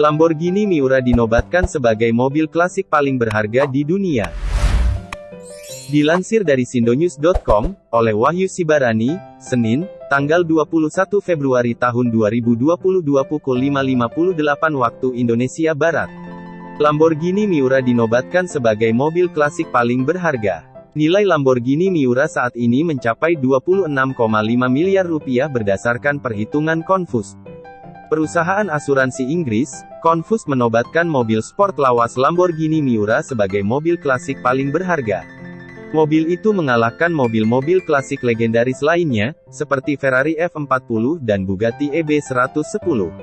Lamborghini Miura dinobatkan sebagai mobil klasik paling berharga di dunia. Dilansir dari sindonews.com, oleh Wahyu Sibarani, Senin, tanggal 21 Februari tahun 2022 pukul 5.58 waktu Indonesia Barat. Lamborghini Miura dinobatkan sebagai mobil klasik paling berharga. Nilai Lamborghini Miura saat ini mencapai 26,5 miliar rupiah berdasarkan perhitungan Confus. Perusahaan asuransi Inggris, Confus menobatkan mobil sport lawas Lamborghini Miura sebagai mobil klasik paling berharga. Mobil itu mengalahkan mobil-mobil klasik legendaris lainnya, seperti Ferrari F40 dan Bugatti EB110.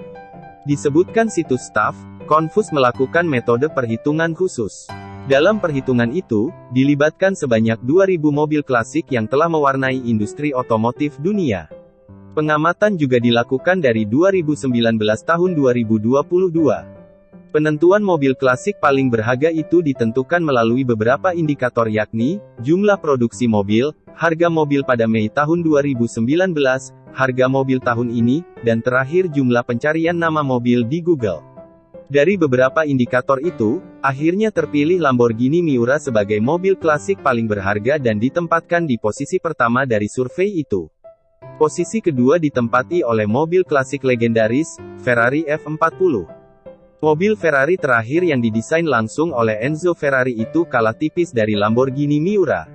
Disebutkan situs staff, Confus melakukan metode perhitungan khusus. Dalam perhitungan itu, dilibatkan sebanyak 2000 mobil klasik yang telah mewarnai industri otomotif dunia. Pengamatan juga dilakukan dari 2019 tahun 2022. Penentuan mobil klasik paling berharga itu ditentukan melalui beberapa indikator yakni, jumlah produksi mobil, harga mobil pada Mei tahun 2019, harga mobil tahun ini, dan terakhir jumlah pencarian nama mobil di Google. Dari beberapa indikator itu, akhirnya terpilih Lamborghini Miura sebagai mobil klasik paling berharga dan ditempatkan di posisi pertama dari survei itu. Posisi kedua ditempati oleh mobil klasik legendaris, Ferrari F40. Mobil Ferrari terakhir yang didesain langsung oleh Enzo Ferrari itu kalah tipis dari Lamborghini Miura.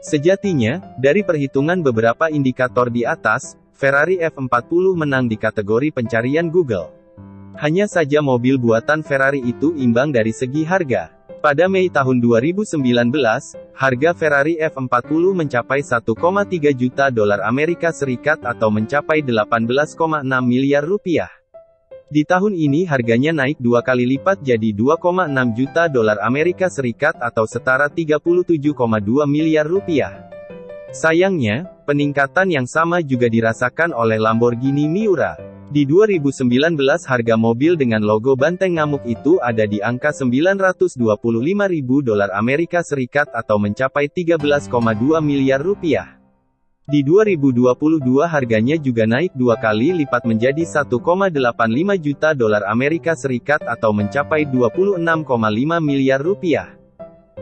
Sejatinya, dari perhitungan beberapa indikator di atas, Ferrari F40 menang di kategori pencarian Google. Hanya saja mobil buatan Ferrari itu imbang dari segi harga. Pada Mei tahun 2019, harga Ferrari F40 mencapai 1,3 juta dolar Amerika Serikat atau mencapai 18,6 miliar rupiah. Di tahun ini harganya naik dua kali lipat jadi 2,6 juta dolar Amerika Serikat atau setara 37,2 miliar rupiah. Sayangnya, peningkatan yang sama juga dirasakan oleh Lamborghini Miura. Di 2019 harga mobil dengan logo banteng ngamuk itu ada di angka 925 ribu dolar Amerika Serikat atau mencapai 13,2 miliar rupiah. Di 2022 harganya juga naik dua kali lipat menjadi 1,85 juta dolar Amerika Serikat atau mencapai 26,5 miliar rupiah.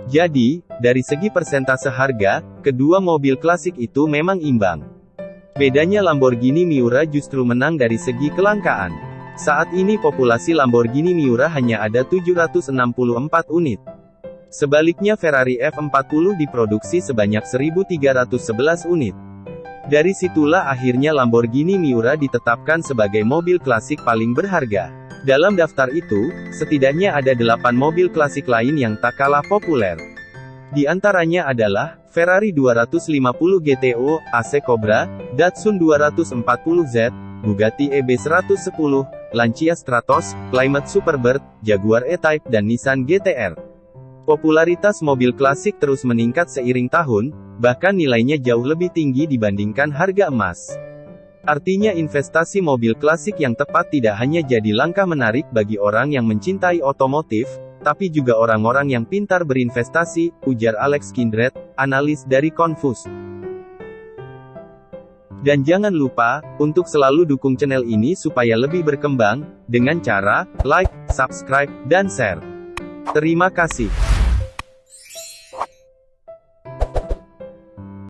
Jadi, dari segi persentase harga, kedua mobil klasik itu memang imbang. Bedanya Lamborghini Miura justru menang dari segi kelangkaan. Saat ini populasi Lamborghini Miura hanya ada 764 unit. Sebaliknya Ferrari F40 diproduksi sebanyak 1311 unit. Dari situlah akhirnya Lamborghini Miura ditetapkan sebagai mobil klasik paling berharga. Dalam daftar itu, setidaknya ada 8 mobil klasik lain yang tak kalah populer. Di antaranya adalah, Ferrari 250 GTO, AC Cobra, Datsun 240Z, Bugatti EB110, Lancia Stratos, Plymouth Superbird, Jaguar E-Type dan Nissan GTR. Popularitas mobil klasik terus meningkat seiring tahun, bahkan nilainya jauh lebih tinggi dibandingkan harga emas. Artinya investasi mobil klasik yang tepat tidak hanya jadi langkah menarik bagi orang yang mencintai otomotif, tapi juga orang-orang yang pintar berinvestasi, ujar Alex Kindred, analis dari Confus. Dan jangan lupa, untuk selalu dukung channel ini supaya lebih berkembang, dengan cara, like, subscribe, dan share. Terima kasih.